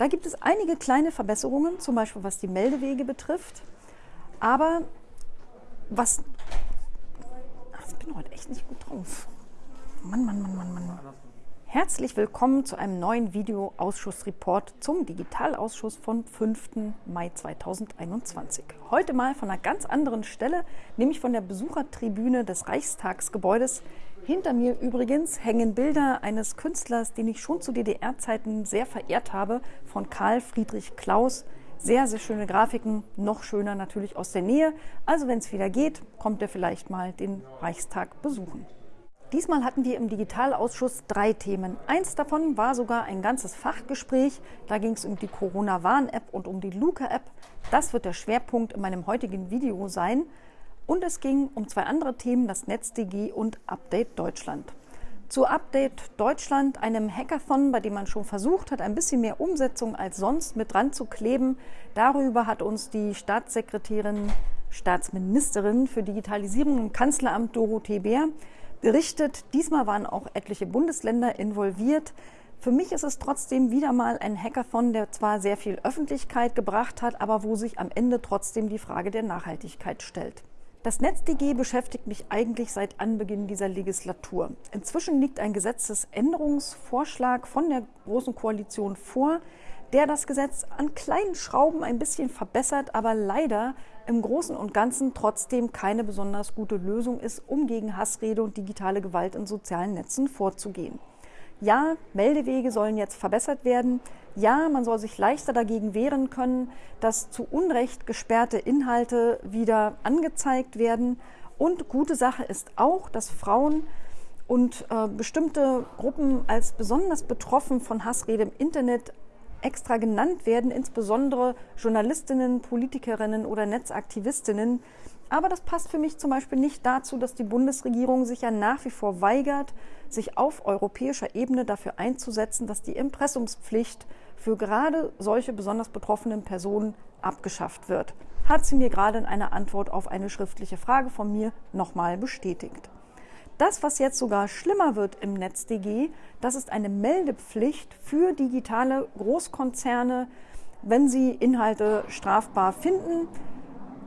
Da gibt es einige kleine Verbesserungen, zum Beispiel was die Meldewege betrifft. Aber was. Ach, ich bin heute echt nicht gut drauf. Mann, Mann, Mann, Mann, Mann. Herzlich willkommen zu einem neuen Videoausschussreport zum Digitalausschuss vom 5. Mai 2021. Heute mal von einer ganz anderen Stelle, nämlich von der Besuchertribüne des Reichstagsgebäudes. Hinter mir übrigens hängen Bilder eines Künstlers, den ich schon zu DDR-Zeiten sehr verehrt habe, von Karl Friedrich Klaus. Sehr, sehr schöne Grafiken, noch schöner natürlich aus der Nähe. Also wenn es wieder geht, kommt er vielleicht mal den Reichstag besuchen. Diesmal hatten wir im Digitalausschuss drei Themen. Eins davon war sogar ein ganzes Fachgespräch. Da ging es um die Corona-Warn-App und um die Luca-App. Das wird der Schwerpunkt in meinem heutigen Video sein. Und es ging um zwei andere Themen, das NetzDG und Update Deutschland. Zu Update Deutschland, einem Hackathon, bei dem man schon versucht hat, ein bisschen mehr Umsetzung als sonst mit dran zu kleben. Darüber hat uns die Staatssekretärin, Staatsministerin für Digitalisierung im Kanzleramt Dorothee Bär berichtet. Diesmal waren auch etliche Bundesländer involviert. Für mich ist es trotzdem wieder mal ein Hackathon, der zwar sehr viel Öffentlichkeit gebracht hat, aber wo sich am Ende trotzdem die Frage der Nachhaltigkeit stellt. Das NetzDG beschäftigt mich eigentlich seit Anbeginn dieser Legislatur. Inzwischen liegt ein Gesetzesänderungsvorschlag von der Großen Koalition vor, der das Gesetz an kleinen Schrauben ein bisschen verbessert, aber leider im Großen und Ganzen trotzdem keine besonders gute Lösung ist, um gegen Hassrede und digitale Gewalt in sozialen Netzen vorzugehen. Ja, Meldewege sollen jetzt verbessert werden. Ja, man soll sich leichter dagegen wehren können, dass zu Unrecht gesperrte Inhalte wieder angezeigt werden. Und gute Sache ist auch, dass Frauen und äh, bestimmte Gruppen als besonders betroffen von Hassrede im Internet extra genannt werden, insbesondere Journalistinnen, Politikerinnen oder Netzaktivistinnen. Aber das passt für mich zum Beispiel nicht dazu, dass die Bundesregierung sich ja nach wie vor weigert, sich auf europäischer Ebene dafür einzusetzen, dass die Impressumspflicht für gerade solche besonders betroffenen Personen abgeschafft wird. Hat sie mir gerade in einer Antwort auf eine schriftliche Frage von mir nochmal bestätigt. Das, was jetzt sogar schlimmer wird im NetzDG, das ist eine Meldepflicht für digitale Großkonzerne, wenn sie Inhalte strafbar finden.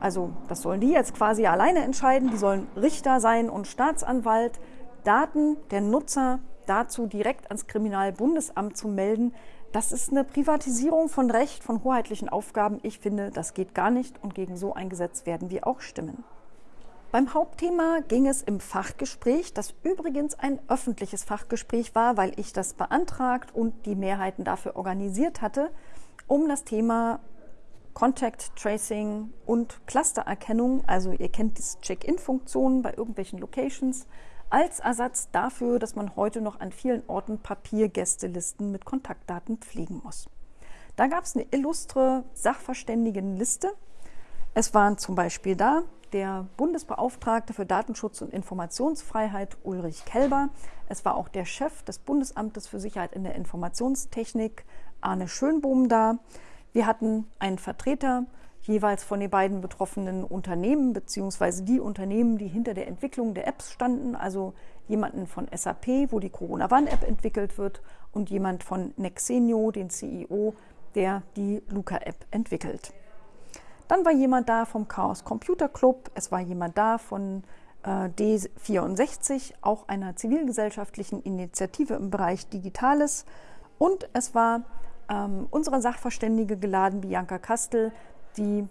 Also das sollen die jetzt quasi alleine entscheiden. Die sollen Richter sein und Staatsanwalt. Daten der Nutzer dazu direkt ans Kriminalbundesamt zu melden, das ist eine Privatisierung von Recht, von hoheitlichen Aufgaben. Ich finde, das geht gar nicht und gegen so ein Gesetz werden wir auch stimmen. Beim Hauptthema ging es im Fachgespräch, das übrigens ein öffentliches Fachgespräch war, weil ich das beantragt und die Mehrheiten dafür organisiert hatte, um das Thema Contact Tracing und Clustererkennung, also ihr kennt diese Check-in-Funktionen bei irgendwelchen Locations, als Ersatz dafür, dass man heute noch an vielen Orten Papiergästelisten mit Kontaktdaten pflegen muss. Da gab es eine illustre Sachverständigenliste. Es waren zum Beispiel da der Bundesbeauftragte für Datenschutz und Informationsfreiheit Ulrich Kelber. Es war auch der Chef des Bundesamtes für Sicherheit in der Informationstechnik Arne Schönbohm da. Wir hatten einen Vertreter jeweils von den beiden betroffenen Unternehmen beziehungsweise die Unternehmen, die hinter der Entwicklung der Apps standen, also jemanden von SAP, wo die Corona-Warn-App entwickelt wird und jemand von Nexenio, den CEO, der die Luca-App entwickelt. Dann war jemand da vom Chaos Computer Club, es war jemand da von äh, D64, auch einer zivilgesellschaftlichen Initiative im Bereich Digitales. Und es war ähm, unsere Sachverständige geladen, Bianca Kastel, die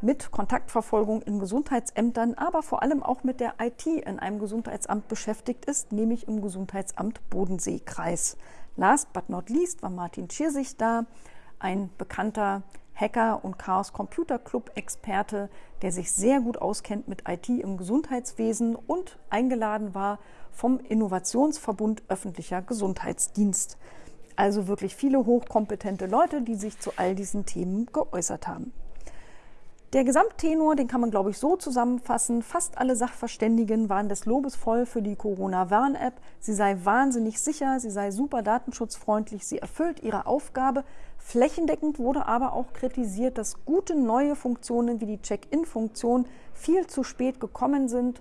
mit Kontaktverfolgung in Gesundheitsämtern, aber vor allem auch mit der IT in einem Gesundheitsamt beschäftigt ist, nämlich im Gesundheitsamt Bodenseekreis. Last but not least war Martin Tschirsich da, ein bekannter Hacker und Chaos Computer Club Experte, der sich sehr gut auskennt mit IT im Gesundheitswesen und eingeladen war vom Innovationsverbund öffentlicher Gesundheitsdienst. Also wirklich viele hochkompetente Leute, die sich zu all diesen Themen geäußert haben. Der Gesamttenor, den kann man, glaube ich, so zusammenfassen. Fast alle Sachverständigen waren des Lobes voll für die Corona-Warn-App. Sie sei wahnsinnig sicher, sie sei super datenschutzfreundlich, sie erfüllt ihre Aufgabe. Flächendeckend wurde aber auch kritisiert, dass gute neue Funktionen wie die Check-in-Funktion viel zu spät gekommen sind.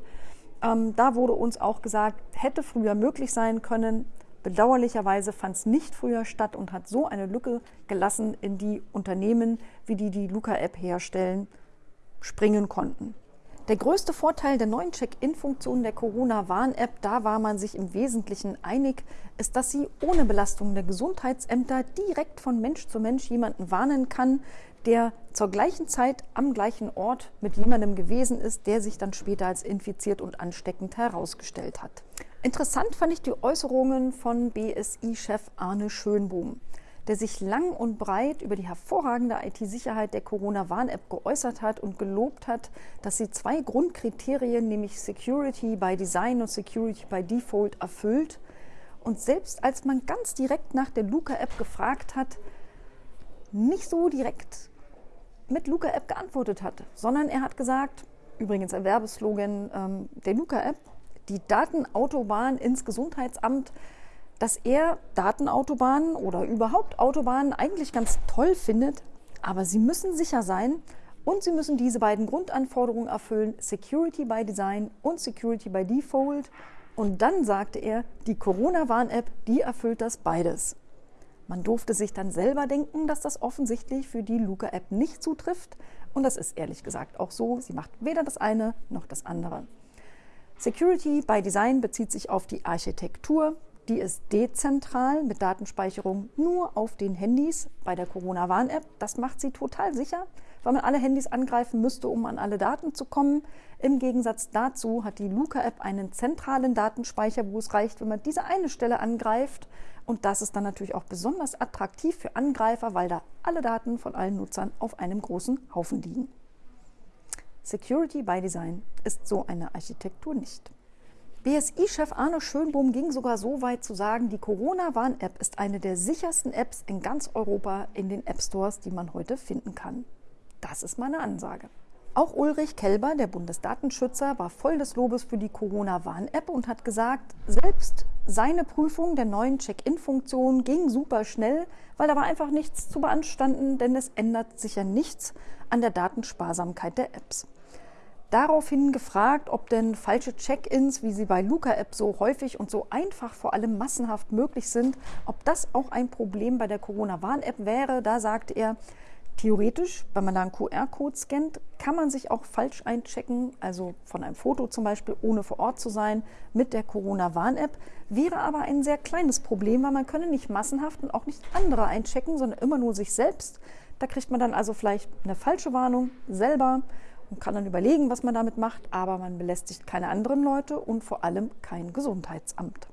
Ähm, da wurde uns auch gesagt, hätte früher möglich sein können. Bedauerlicherweise fand es nicht früher statt und hat so eine Lücke gelassen, in die Unternehmen, wie die die Luca-App herstellen, springen konnten. Der größte Vorteil der neuen Check-in-Funktion der Corona-Warn-App, da war man sich im Wesentlichen einig, ist, dass sie ohne Belastung der Gesundheitsämter direkt von Mensch zu Mensch jemanden warnen kann, der zur gleichen Zeit am gleichen Ort mit jemandem gewesen ist, der sich dann später als infiziert und ansteckend herausgestellt hat. Interessant fand ich die Äußerungen von BSI-Chef Arne Schönbohm der sich lang und breit über die hervorragende IT-Sicherheit der Corona-Warn-App geäußert hat und gelobt hat, dass sie zwei Grundkriterien, nämlich Security by Design und Security by Default, erfüllt. Und selbst als man ganz direkt nach der Luca-App gefragt hat, nicht so direkt mit Luca-App geantwortet hat, sondern er hat gesagt, übrigens ein Werbeslogan ähm, der Luca-App, die Datenautobahn ins Gesundheitsamt dass er Datenautobahnen oder überhaupt Autobahnen eigentlich ganz toll findet, aber sie müssen sicher sein und sie müssen diese beiden Grundanforderungen erfüllen, Security by Design und Security by Default. Und dann sagte er, die Corona-Warn-App, die erfüllt das beides. Man durfte sich dann selber denken, dass das offensichtlich für die Luca-App nicht zutrifft. Und das ist ehrlich gesagt auch so. Sie macht weder das eine noch das andere. Security by Design bezieht sich auf die Architektur, die ist dezentral mit Datenspeicherung nur auf den Handys bei der Corona-Warn-App. Das macht sie total sicher, weil man alle Handys angreifen müsste, um an alle Daten zu kommen. Im Gegensatz dazu hat die Luca-App einen zentralen Datenspeicher, wo es reicht, wenn man diese eine Stelle angreift. Und das ist dann natürlich auch besonders attraktiv für Angreifer, weil da alle Daten von allen Nutzern auf einem großen Haufen liegen. Security by Design ist so eine Architektur nicht. BSI-Chef Arne Schönbohm ging sogar so weit zu sagen, die Corona-Warn-App ist eine der sichersten Apps in ganz Europa in den App-Stores, die man heute finden kann. Das ist meine Ansage. Auch Ulrich Kelber, der Bundesdatenschützer, war voll des Lobes für die Corona-Warn-App und hat gesagt, selbst seine Prüfung der neuen Check-in-Funktion ging super schnell, weil da war einfach nichts zu beanstanden, denn es ändert sich ja nichts an der Datensparsamkeit der Apps daraufhin gefragt, ob denn falsche Check-ins, wie sie bei Luca-App so häufig und so einfach, vor allem massenhaft möglich sind, ob das auch ein Problem bei der Corona-Warn-App wäre. Da sagte er, theoretisch, wenn man da einen QR-Code scannt, kann man sich auch falsch einchecken, also von einem Foto zum Beispiel, ohne vor Ort zu sein, mit der Corona-Warn-App. Wäre aber ein sehr kleines Problem, weil man könne nicht massenhaft und auch nicht andere einchecken, sondern immer nur sich selbst. Da kriegt man dann also vielleicht eine falsche Warnung selber und kann dann überlegen, was man damit macht, aber man belästigt keine anderen Leute und vor allem kein Gesundheitsamt.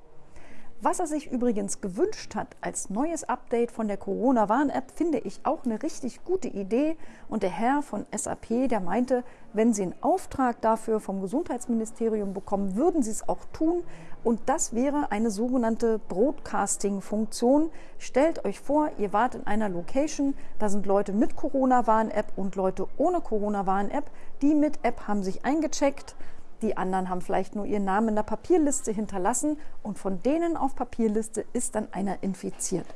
Was er sich übrigens gewünscht hat als neues Update von der Corona-Warn-App, finde ich auch eine richtig gute Idee. Und der Herr von SAP, der meinte, wenn Sie einen Auftrag dafür vom Gesundheitsministerium bekommen, würden Sie es auch tun. Und das wäre eine sogenannte Broadcasting-Funktion. Stellt euch vor, ihr wart in einer Location, da sind Leute mit Corona-Warn-App und Leute ohne Corona-Warn-App. Die mit App haben sich eingecheckt die anderen haben vielleicht nur ihren Namen in der Papierliste hinterlassen und von denen auf Papierliste ist dann einer infiziert.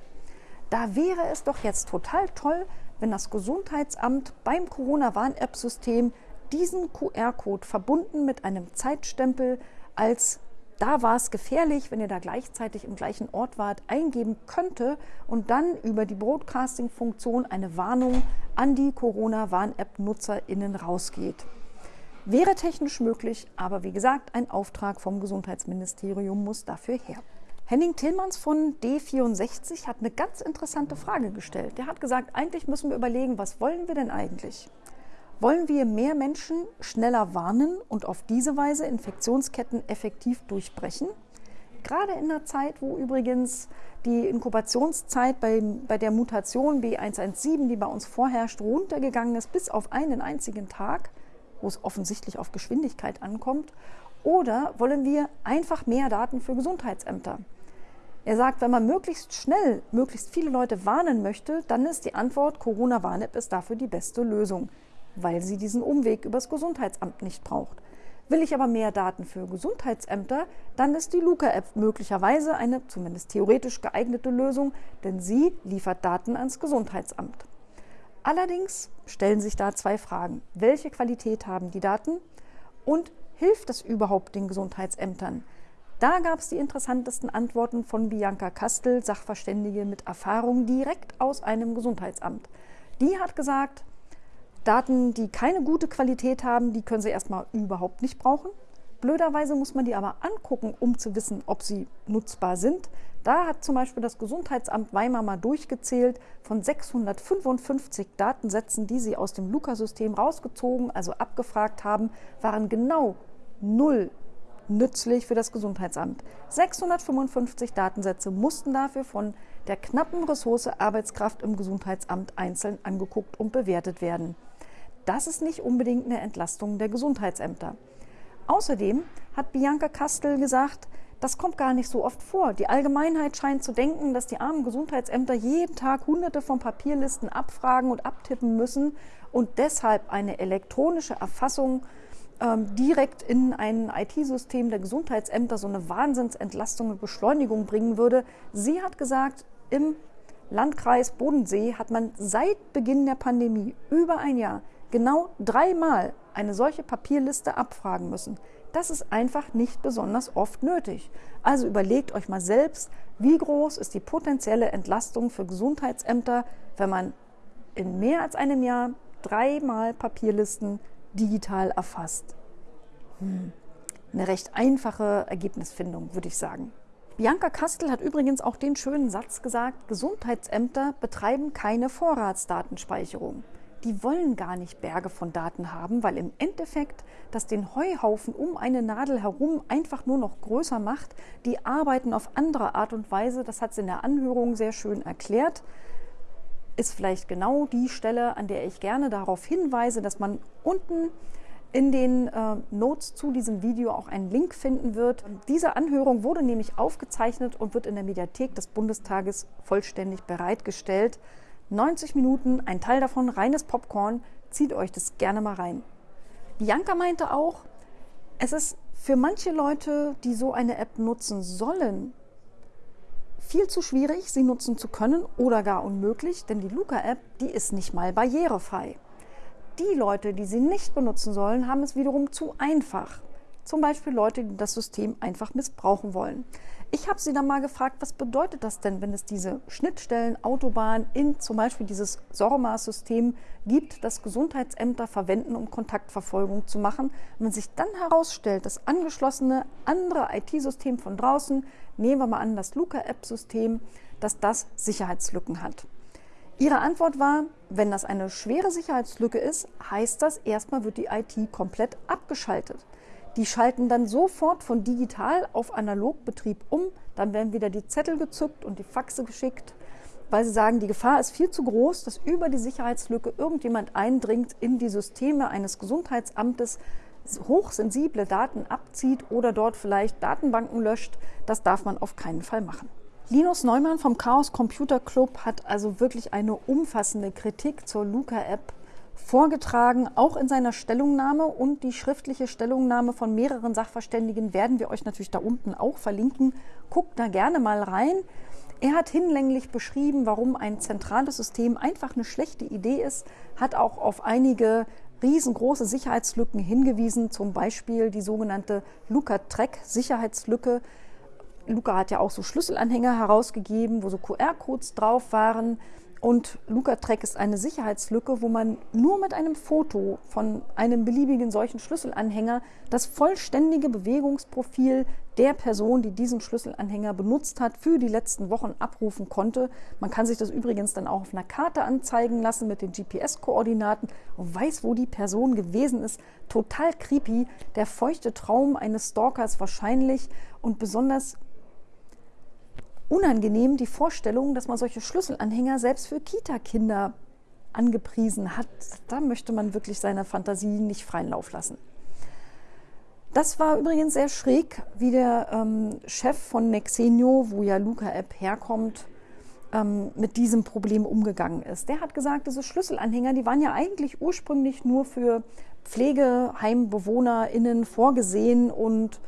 Da wäre es doch jetzt total toll, wenn das Gesundheitsamt beim Corona-Warn-App-System diesen QR-Code verbunden mit einem Zeitstempel als da war es gefährlich, wenn ihr da gleichzeitig im gleichen Ort wart, eingeben könnte und dann über die Broadcasting-Funktion eine Warnung an die Corona-Warn-App-NutzerInnen rausgeht. Wäre technisch möglich, aber wie gesagt, ein Auftrag vom Gesundheitsministerium muss dafür her. Henning Tillmanns von D64 hat eine ganz interessante Frage gestellt. Der hat gesagt, eigentlich müssen wir überlegen, was wollen wir denn eigentlich? Wollen wir mehr Menschen schneller warnen und auf diese Weise Infektionsketten effektiv durchbrechen? Gerade in der Zeit, wo übrigens die Inkubationszeit bei, bei der Mutation B117, die bei uns vorherrscht, runtergegangen ist bis auf einen einzigen Tag, wo es offensichtlich auf Geschwindigkeit ankommt? Oder wollen wir einfach mehr Daten für Gesundheitsämter? Er sagt, wenn man möglichst schnell möglichst viele Leute warnen möchte, dann ist die Antwort, Corona-Warn-App ist dafür die beste Lösung, weil sie diesen Umweg übers Gesundheitsamt nicht braucht. Will ich aber mehr Daten für Gesundheitsämter, dann ist die Luca-App möglicherweise eine zumindest theoretisch geeignete Lösung, denn sie liefert Daten ans Gesundheitsamt. Allerdings stellen sich da zwei Fragen. Welche Qualität haben die Daten und hilft das überhaupt den Gesundheitsämtern? Da gab es die interessantesten Antworten von Bianca Kastel, Sachverständige mit Erfahrung direkt aus einem Gesundheitsamt. Die hat gesagt, Daten, die keine gute Qualität haben, die können Sie erstmal überhaupt nicht brauchen. Blöderweise muss man die aber angucken, um zu wissen, ob sie nutzbar sind. Da hat zum Beispiel das Gesundheitsamt Weimar mal durchgezählt, von 655 Datensätzen, die sie aus dem Luca-System rausgezogen, also abgefragt haben, waren genau null nützlich für das Gesundheitsamt. 655 Datensätze mussten dafür von der knappen Ressource Arbeitskraft im Gesundheitsamt einzeln angeguckt und bewertet werden. Das ist nicht unbedingt eine Entlastung der Gesundheitsämter. Außerdem hat Bianca Kastel gesagt, das kommt gar nicht so oft vor. Die Allgemeinheit scheint zu denken, dass die armen Gesundheitsämter jeden Tag hunderte von Papierlisten abfragen und abtippen müssen und deshalb eine elektronische Erfassung ähm, direkt in ein IT-System der Gesundheitsämter so eine Wahnsinnsentlastung und Beschleunigung bringen würde. Sie hat gesagt, im Landkreis Bodensee hat man seit Beginn der Pandemie über ein Jahr genau dreimal eine solche Papierliste abfragen müssen. Das ist einfach nicht besonders oft nötig. Also überlegt euch mal selbst, wie groß ist die potenzielle Entlastung für Gesundheitsämter, wenn man in mehr als einem Jahr dreimal Papierlisten digital erfasst. Hm. Eine recht einfache Ergebnisfindung, würde ich sagen. Bianca Kastel hat übrigens auch den schönen Satz gesagt, Gesundheitsämter betreiben keine Vorratsdatenspeicherung die wollen gar nicht Berge von Daten haben, weil im Endeffekt das den Heuhaufen um eine Nadel herum einfach nur noch größer macht. Die arbeiten auf andere Art und Weise, das hat sie in der Anhörung sehr schön erklärt. Ist vielleicht genau die Stelle, an der ich gerne darauf hinweise, dass man unten in den äh, Notes zu diesem Video auch einen Link finden wird. Diese Anhörung wurde nämlich aufgezeichnet und wird in der Mediathek des Bundestages vollständig bereitgestellt. 90 Minuten, ein Teil davon reines Popcorn. Zieht euch das gerne mal rein. Bianca meinte auch, es ist für manche Leute, die so eine App nutzen sollen, viel zu schwierig, sie nutzen zu können oder gar unmöglich, denn die Luca-App, die ist nicht mal barrierefrei. Die Leute, die sie nicht benutzen sollen, haben es wiederum zu einfach. Zum Beispiel Leute, die das System einfach missbrauchen wollen. Ich habe sie dann mal gefragt, was bedeutet das denn, wenn es diese Schnittstellen, Autobahn in zum Beispiel dieses SORMA-System gibt, das Gesundheitsämter verwenden, um Kontaktverfolgung zu machen. Wenn sich dann herausstellt, das angeschlossene andere IT-System von draußen, nehmen wir mal an das Luca-App-System, dass das Sicherheitslücken hat. Ihre Antwort war, wenn das eine schwere Sicherheitslücke ist, heißt das, erstmal wird die IT komplett abgeschaltet. Die schalten dann sofort von digital auf Analogbetrieb um. Dann werden wieder die Zettel gezückt und die Faxe geschickt, weil sie sagen, die Gefahr ist viel zu groß, dass über die Sicherheitslücke irgendjemand eindringt in die Systeme eines Gesundheitsamtes, hochsensible Daten abzieht oder dort vielleicht Datenbanken löscht. Das darf man auf keinen Fall machen. Linus Neumann vom Chaos Computer Club hat also wirklich eine umfassende Kritik zur Luca-App vorgetragen, auch in seiner Stellungnahme und die schriftliche Stellungnahme von mehreren Sachverständigen werden wir euch natürlich da unten auch verlinken. Guckt da gerne mal rein. Er hat hinlänglich beschrieben, warum ein zentrales System einfach eine schlechte Idee ist, hat auch auf einige riesengroße Sicherheitslücken hingewiesen, zum Beispiel die sogenannte Luca-Track-Sicherheitslücke. Luca hat ja auch so Schlüsselanhänger herausgegeben, wo so QR-Codes drauf waren. Und LucaTrack ist eine Sicherheitslücke, wo man nur mit einem Foto von einem beliebigen solchen Schlüsselanhänger das vollständige Bewegungsprofil der Person, die diesen Schlüsselanhänger benutzt hat, für die letzten Wochen abrufen konnte. Man kann sich das übrigens dann auch auf einer Karte anzeigen lassen mit den GPS-Koordinaten und weiß, wo die Person gewesen ist. Total creepy. Der feuchte Traum eines Stalkers wahrscheinlich und besonders unangenehm die Vorstellung, dass man solche Schlüsselanhänger selbst für Kita-Kinder angepriesen hat. Da möchte man wirklich seiner Fantasie nicht freien Lauf lassen. Das war übrigens sehr schräg, wie der ähm, Chef von Nexenio, wo ja Luca App herkommt, ähm, mit diesem Problem umgegangen ist. Der hat gesagt, diese Schlüsselanhänger, die waren ja eigentlich ursprünglich nur für Pflegeheimbewohnerinnen vorgesehen und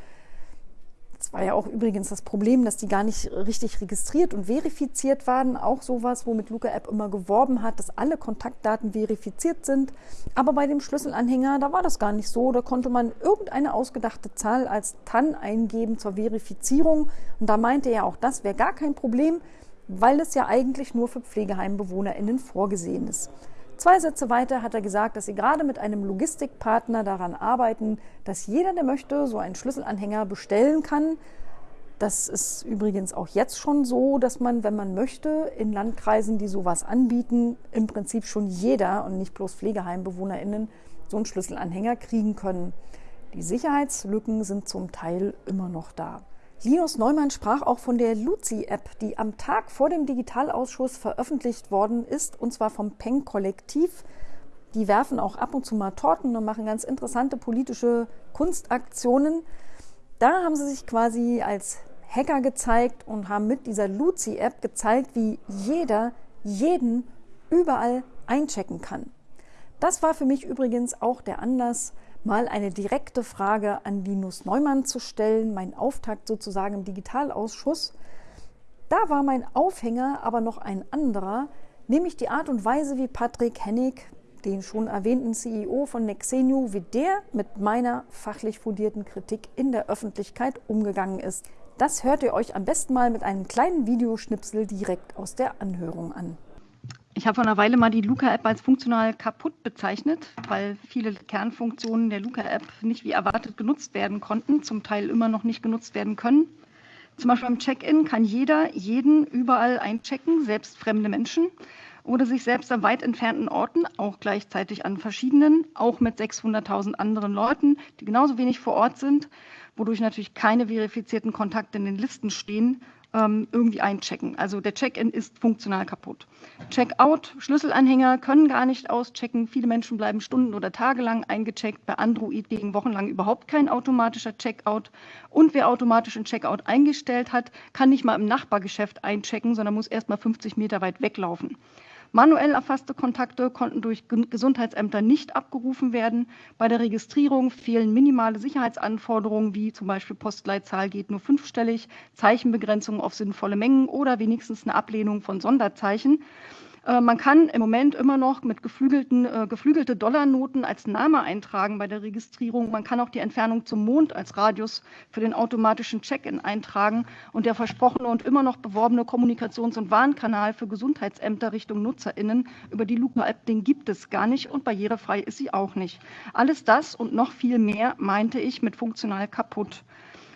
Das war ja auch übrigens das Problem, dass die gar nicht richtig registriert und verifiziert waren. Auch sowas, womit Luca App immer geworben hat, dass alle Kontaktdaten verifiziert sind. Aber bei dem Schlüsselanhänger, da war das gar nicht so. Da konnte man irgendeine ausgedachte Zahl als TAN eingeben zur Verifizierung. Und da meinte er auch, das wäre gar kein Problem, weil es ja eigentlich nur für PflegeheimbewohnerInnen vorgesehen ist. Zwei Sätze weiter hat er gesagt, dass sie gerade mit einem Logistikpartner daran arbeiten, dass jeder, der möchte, so einen Schlüsselanhänger bestellen kann. Das ist übrigens auch jetzt schon so, dass man, wenn man möchte, in Landkreisen, die sowas anbieten, im Prinzip schon jeder und nicht bloß PflegeheimbewohnerInnen so einen Schlüsselanhänger kriegen können. Die Sicherheitslücken sind zum Teil immer noch da. Linus Neumann sprach auch von der Luzi-App, die am Tag vor dem Digitalausschuss veröffentlicht worden ist, und zwar vom Peng-Kollektiv. Die werfen auch ab und zu mal Torten und machen ganz interessante politische Kunstaktionen. Da haben sie sich quasi als Hacker gezeigt und haben mit dieser Luzi-App gezeigt, wie jeder jeden überall einchecken kann. Das war für mich übrigens auch der Anlass, mal eine direkte Frage an Linus Neumann zu stellen, mein Auftakt sozusagen im Digitalausschuss. Da war mein Aufhänger aber noch ein anderer, nämlich die Art und Weise, wie Patrick Hennig, den schon erwähnten CEO von Nexenio, wie der mit meiner fachlich fundierten Kritik in der Öffentlichkeit umgegangen ist. Das hört ihr euch am besten mal mit einem kleinen Videoschnipsel direkt aus der Anhörung an. Ich habe vor einer Weile mal die Luca-App als funktional kaputt bezeichnet, weil viele Kernfunktionen der Luca-App nicht wie erwartet genutzt werden konnten, zum Teil immer noch nicht genutzt werden können. Zum Beispiel beim Check-in kann jeder jeden überall einchecken, selbst fremde Menschen, oder sich selbst an weit entfernten Orten, auch gleichzeitig an verschiedenen, auch mit 600.000 anderen Leuten, die genauso wenig vor Ort sind, wodurch natürlich keine verifizierten Kontakte in den Listen stehen ähm, irgendwie einchecken. Also der Check-in ist funktional kaputt. Check-out, Schlüsselanhänger können gar nicht auschecken. Viele Menschen bleiben stunden- oder tagelang eingecheckt. Bei Android gegen wochenlang überhaupt kein automatischer Checkout. Und wer automatisch einen Checkout eingestellt hat, kann nicht mal im Nachbargeschäft einchecken, sondern muss erst mal 50 Meter weit weglaufen. Manuell erfasste Kontakte konnten durch Gesundheitsämter nicht abgerufen werden. Bei der Registrierung fehlen minimale Sicherheitsanforderungen, wie zum Beispiel Postleitzahl geht nur fünfstellig, Zeichenbegrenzung auf sinnvolle Mengen oder wenigstens eine Ablehnung von Sonderzeichen. Äh, man kann im Moment immer noch mit geflügelten, äh, geflügelte Dollarnoten als Name eintragen bei der Registrierung. Man kann auch die Entfernung zum Mond als Radius für den automatischen Check-in eintragen. Und der versprochene und immer noch beworbene Kommunikations- und Warnkanal für Gesundheitsämter Richtung NutzerInnen über die Luca-App, den gibt es gar nicht und barrierefrei ist sie auch nicht. Alles das und noch viel mehr meinte ich mit funktional kaputt.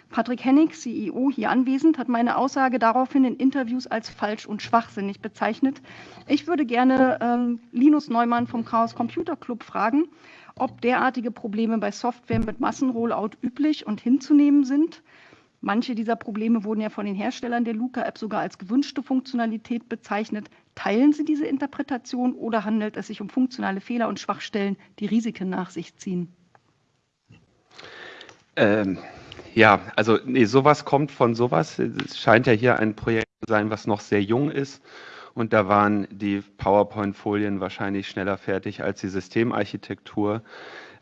Patrick Hennig, CEO, hier anwesend, hat meine Aussage daraufhin in Interviews als falsch und schwachsinnig bezeichnet. Ich würde gerne ähm, Linus Neumann vom Chaos Computer Club fragen, ob derartige Probleme bei Software mit Massenrollout üblich und hinzunehmen sind. Manche dieser Probleme wurden ja von den Herstellern der Luca-App sogar als gewünschte Funktionalität bezeichnet. Teilen Sie diese Interpretation oder handelt es sich um funktionale Fehler und Schwachstellen, die Risiken nach sich ziehen? Ähm, ja, also nee, sowas kommt von sowas. Es scheint ja hier ein Projekt zu sein, was noch sehr jung ist. Und da waren die PowerPoint-Folien wahrscheinlich schneller fertig als die Systemarchitektur.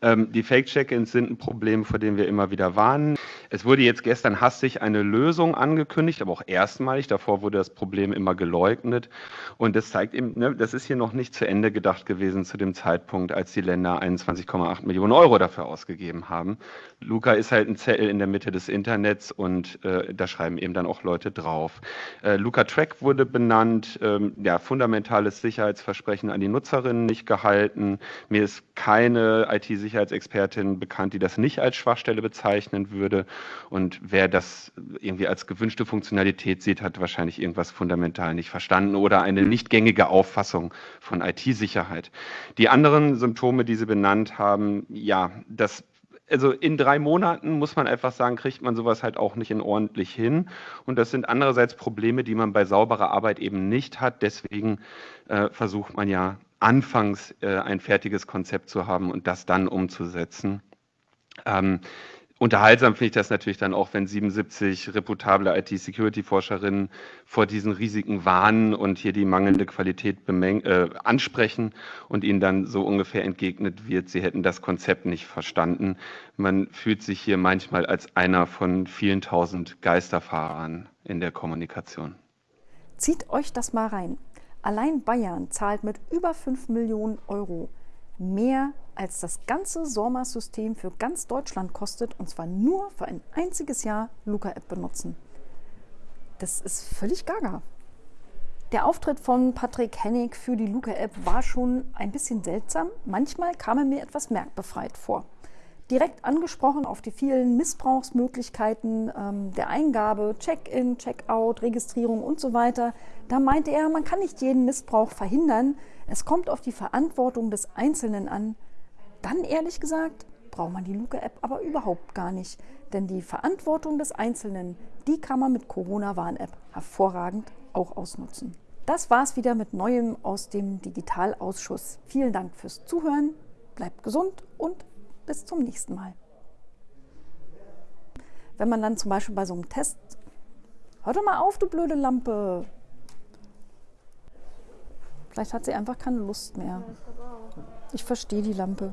Ähm, die Fake-Check-ins sind ein Problem, vor dem wir immer wieder warnen. Es wurde jetzt gestern hastig eine Lösung angekündigt, aber auch erstmalig. Davor wurde das Problem immer geleugnet. Und das zeigt eben, ne, das ist hier noch nicht zu Ende gedacht gewesen zu dem Zeitpunkt, als die Länder 21,8 Millionen Euro dafür ausgegeben haben. Luca ist halt ein Zettel in der Mitte des Internets und äh, da schreiben eben dann auch Leute drauf. Äh, Luca Track wurde benannt, ähm, ja, fundamentales Sicherheitsversprechen an die Nutzerinnen nicht gehalten. Mir ist keine IT-Sicherheitsexpertin bekannt, die das nicht als Schwachstelle bezeichnen würde. Und wer das irgendwie als gewünschte Funktionalität sieht, hat wahrscheinlich irgendwas fundamental nicht verstanden oder eine nicht gängige Auffassung von IT-Sicherheit. Die anderen Symptome, die Sie benannt haben, ja, das also in drei Monaten muss man einfach sagen, kriegt man sowas halt auch nicht in ordentlich hin. Und das sind andererseits Probleme, die man bei sauberer Arbeit eben nicht hat. Deswegen äh, versucht man ja anfangs äh, ein fertiges Konzept zu haben und das dann umzusetzen. Ähm, unterhaltsam finde ich das natürlich dann auch, wenn 77 reputable IT-Security-Forscherinnen vor diesen Risiken warnen und hier die mangelnde Qualität äh, ansprechen und ihnen dann so ungefähr entgegnet wird, sie hätten das Konzept nicht verstanden. Man fühlt sich hier manchmal als einer von vielen tausend Geisterfahrern in der Kommunikation. Zieht euch das mal rein. Allein Bayern zahlt mit über 5 Millionen Euro mehr als das ganze SORMAS-System für ganz Deutschland kostet und zwar nur für ein einziges Jahr Luca-App benutzen. Das ist völlig gaga. Der Auftritt von Patrick Hennig für die Luca-App war schon ein bisschen seltsam. Manchmal kam er mir etwas merkbefreit vor direkt angesprochen auf die vielen Missbrauchsmöglichkeiten ähm, der Eingabe, Check-in, Check-out, Registrierung und so weiter. Da meinte er, man kann nicht jeden Missbrauch verhindern. Es kommt auf die Verantwortung des Einzelnen an. Dann ehrlich gesagt, braucht man die Luke-App aber überhaupt gar nicht. Denn die Verantwortung des Einzelnen, die kann man mit Corona-Warn-App hervorragend auch ausnutzen. Das war's wieder mit Neuem aus dem Digitalausschuss. Vielen Dank fürs Zuhören, bleibt gesund und bis zum nächsten Mal. Wenn man dann zum Beispiel bei so einem Test, hör doch mal auf, du blöde Lampe. Vielleicht hat sie einfach keine Lust mehr. Ich verstehe die Lampe.